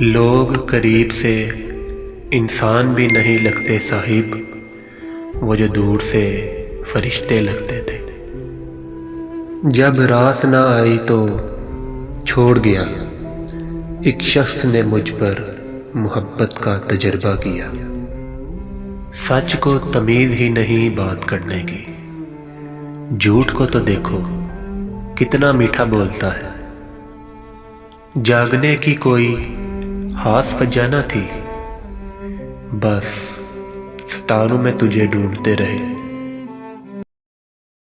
لوگ قریب سے انسان بھی نہیں لگتے صاحب، وہ جو دور سے فرشتے لگتے تھے۔ جب راس نہ آئی تو چھوڑ گیا۔ ایک شخص نے مجھ پر محبت کا تجربہ کیا۔ سچ کو تمیز ہی نہیں بات کرنے کی۔ جھوٹ کو تو دیکھو، کتنا میٹھا بولتا ہے۔ جاگنے کی کوئی خاص پر جانا تھی۔ بس ستاروں میں تجھے ڈھونڈتے رہے۔